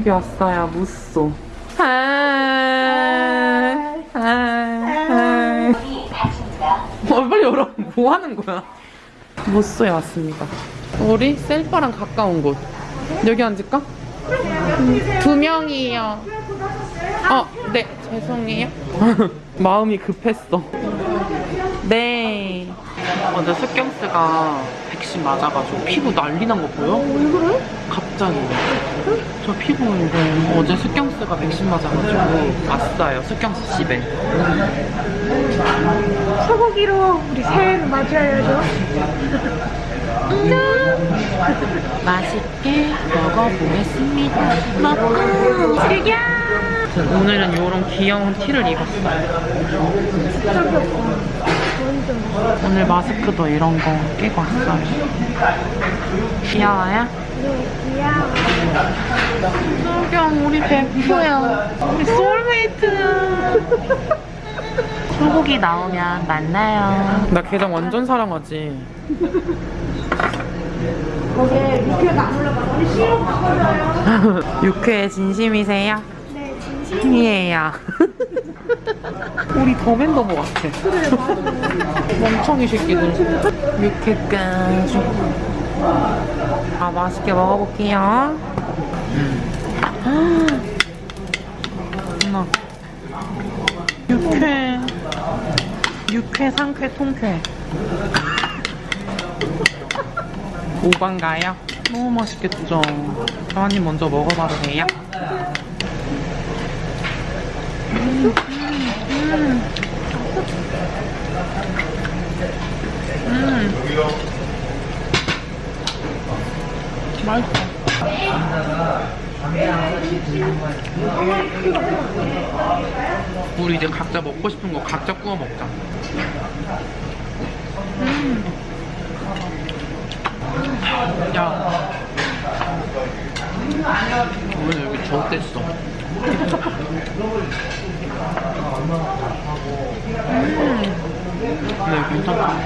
여기 왔어요, 무쏘. Hi. Hi. 어, 빨리 열어. 뭐 하는 거야? 무쏘에 왔습니다. 우리 셀바랑 가까운 곳. 여기 앉을까? 음, 두 명이요. 어, 네, 죄송해요. 마음이 급했어. 네. 어제 숙경스가 백신 맞아가지고 피부 난리 난 거 보여? 왜 그래? 갑자기. 저 피부인데 어제 숙경스가 백신 맞아가지고 왔어요. 숙경스 집에. 소고기로 우리 새해를 맞이해야죠. 맛있게 먹어보겠습니다. 먹고 즐겨. 오늘은 이런 귀여운 티를 입었어요. 오늘 마스크도 이런 거 끼고 왔어요. 귀여워요? 네, 귀여워. 소경 우리 베프야. 우리 소울메이트야. 소고기 나오면 만나요. 나 게장 완전 사랑하지. 거기에 육회가 안 올라가. 우리 시럽 먹어줘요. 육회 진심이세요? 네, 진심. 이에요. 우리 더맨더머 같아. 그래, 맞아. 멍청이 새끼들. 육회까지. 아, 맛있게 먹어볼게요. 엄마. 육회. 육회, 상쾌, 통쾌. 오반가요? 너무 맛있겠죠? 입 먼저 먹어봐도 돼요? 음. 맛있어. 우리 이제 각자 먹고 싶은 거 각자 구워 먹자. 음. 야. 오늘 여기 좋댔어. 음. 네, 괜찮다.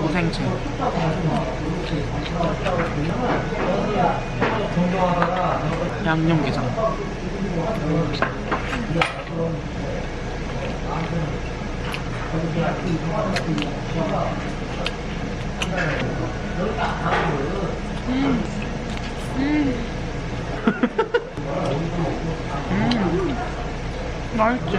고생채. 양념게장. 음. 맛있지?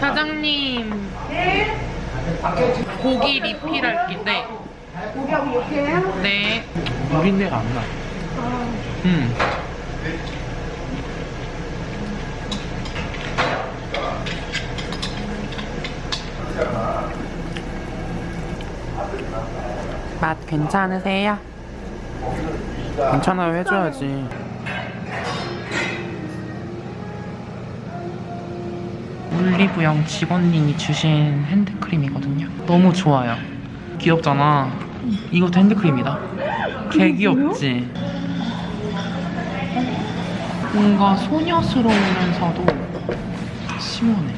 사장님. 고기 리필할 건데. 고기하고 육회요? 네. 우린내가 안 나. 아, 음. 맛 괜찮으세요? 괜찮아요 해줘야지 올리브영 직원님이 주신 핸드크림이거든요. 너무 좋아요. 귀엽잖아. 이것도 핸드크림이다. 개 귀엽지? 뭔가 소녀스러우면서도 시원해.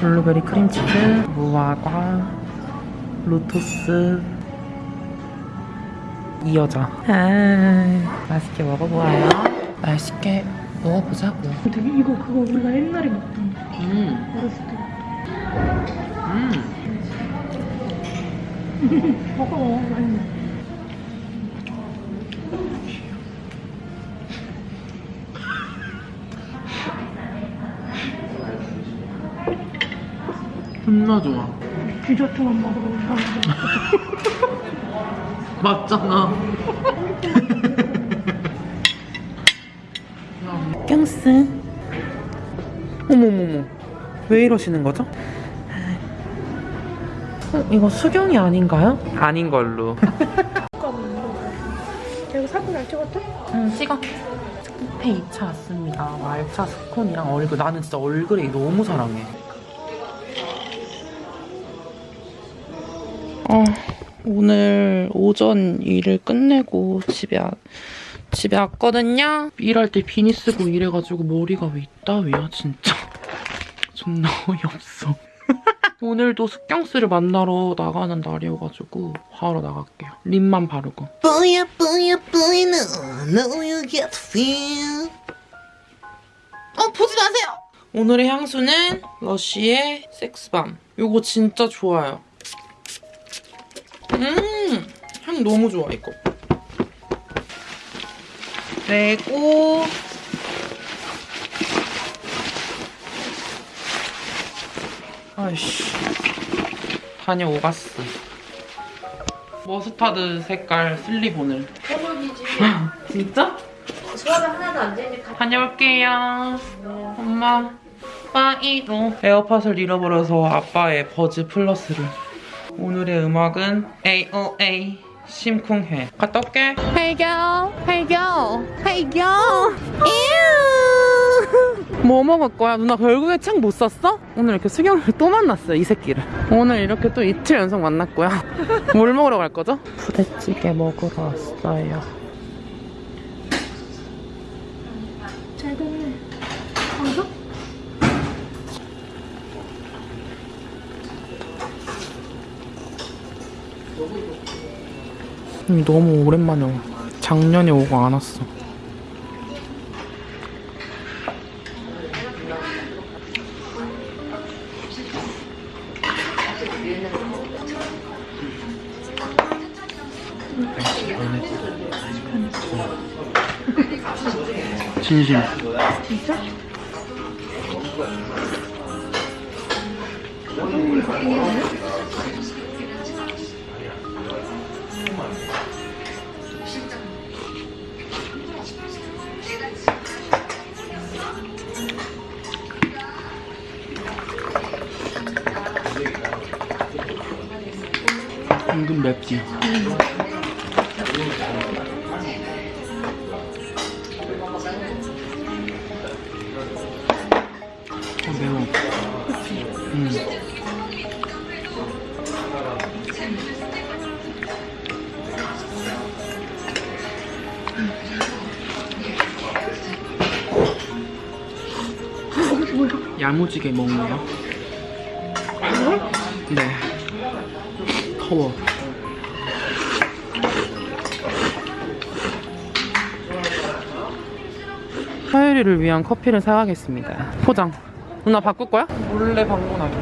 블루베리 크림치즈, 무화과, 로투스. 이 여자. 아, 맛있게 먹어보아요 맛있게 먹어보자고 근데 이거 그거 우리가 옛날에 먹던 음, 어렸을 때. 음. 먹어, 먹어. 존나 좋아 디저트만 먹으러 온 사람들. 맞잖아 깡스 어머머머. 왜 이러시는 거죠? 어, 이거 수경이 아닌가요? 아닌 걸로. 그리고 사진 안 찍었대? 응 찍어. 스쿠페 2차 왔습니다. 말차 스콘이랑 얼굴. 나는 진짜 얼그레이 너무 사랑해. 어, 오늘 오전 일을 끝내고 집에 와- 집에 왔거든요. 일할 때 비니 쓰고 일해가지고 머리가 왜 이따위야 진짜. 존나 어이없어. 오늘도 숙경스를 만나러 나가는 날이어가지고 바로 나갈게요. 립만 바르고. 뿌야 뿌야 뿌야 no know you get feel. 어 보지 마세요! 오늘의 향수는 러쉬의 섹스밤. 이거 진짜 좋아요. 음, 향 너무 좋아 이거. 그리고 아이씨 다녀오갔어. 머스타드 색깔 슬리본을. 소문이지. 진짜? 소화가 하나도 안 되니까. 다녀올게요. 엄마, 빠이로. 에어팟을 잃어버려서 아빠의 버즈 플러스를. 오늘의 음악은 AOA 심쿵해. 갔다 올게. Girl Hey girl 뭐 먹을 거야? 누나 결국에 책 못 샀어? 오늘 이렇게 수경을 또 만났어요, 이 새끼를. 오늘 이렇게 또 이틀 연속 만났고요. 뭘 먹으러 갈 거죠? 부대찌개 먹으러 왔어요. 잘 됐네. 방송? 너무 오랜만에 와. 작년에 오고 안 왔어. 진심. 진짜? 맵지. 어, 매워. 음. 야무지게 먹네요. 네. 더워. 서유리를 위한 커피를 사가겠습니다. 포장. 누나 바꿀 거야? 몰래 방문하기.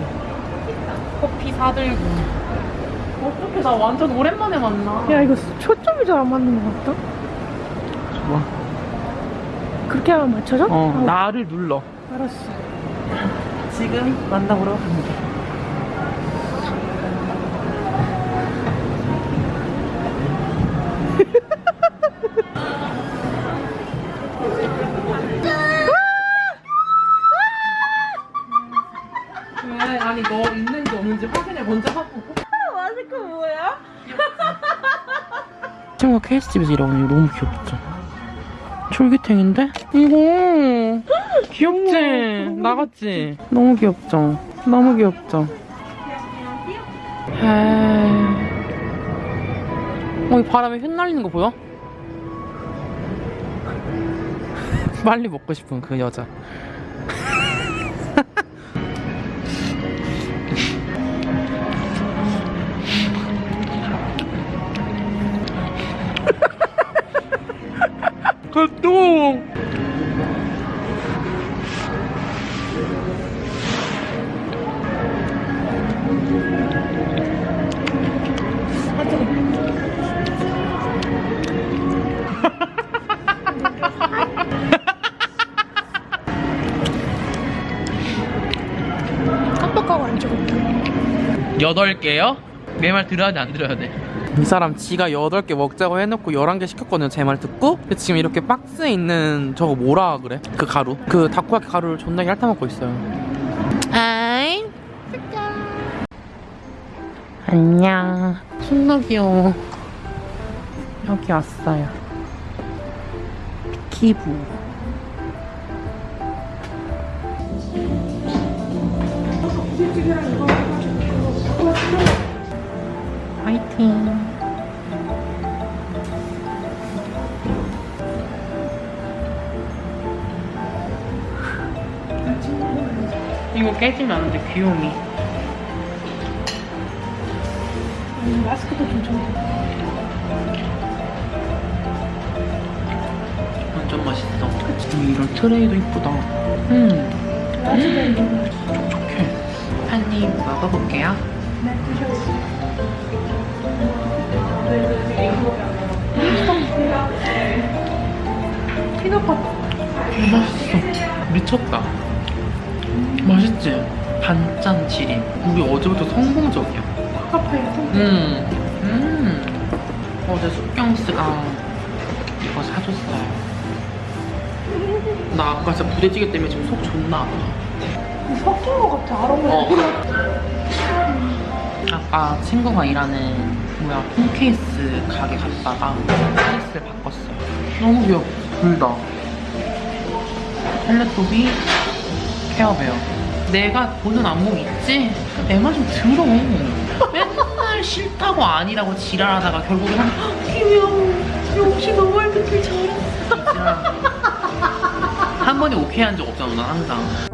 커피 사들고. 어떻게 나 완전 오랜만에 만나. 야 이거 초점이 잘 안 맞는 것 같다. 뭐? 그렇게 하면 맞춰져? 어, 아, 나를 눌러. 알았어. 지금 만나보러 갑니다. KS집에서 일하고 있는 게 너무 귀엽죠? 쫄깃탱인데? 이거 귀엽지? 나갔지? 너무 귀엽죠? 너무 귀엽죠? 에이. 어, 이 바람에 흩날리는 거 보여? 빨리 먹고 싶은 그 여자. 또 깜빡하고 안 찍었다. 여덟 개요? 내 말 들어야 돼, 안 들어야 돼? 이 사람 지가 여덟 개 먹자고 해놓고 열한 개 시켰거든요. 제 말 듣고. 근데 지금 이렇게 박스에 있는 저거 뭐라 그래? 그 가루. 그 다코야키 가루를 존나게 핥아먹고 있어요. 아이. 안녕. 존나 귀여워. 여기 왔어요. 피부. 화이팅. 이거 깨지면 안 돼, 귀요미. 마스크도 좀 줘. 완전 맛있어. 그치? 이런 트레이도 이쁘다. 음. 촉촉해. 한 입 먹어볼게요. 피넛버터. 맛있어. 미쳤다. 맛있지? 반짠 지림. 우리 어제부터 성공적이야. 카카파이 음. 음. 어제 숙경스가 이거 사줬어요. 나 아까 진짜 부대찌개 때문에 지금 속 존나 아파. 섞인 것 같아. 아로마. 어. 아까 친구가 일하는 뭐야 폰케이스 가게 갔다가 케이스를 바꿨어요. 너무 귀여워. 둘 다. 텔레토비 케어베어. 내가 보는 안목 있지? 내말좀 들어. 맨날 싫다고 아니라고 지랄하다가 결국엔 한 귀여워. 역시 너무 알겠길 잘했어. 한 번이 오케이 한 적 없잖아, 난 항상.